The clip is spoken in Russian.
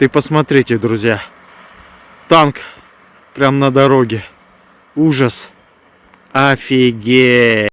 Ты посмотрите, друзья. Танк прям на дороге. Ужас. Офигеть.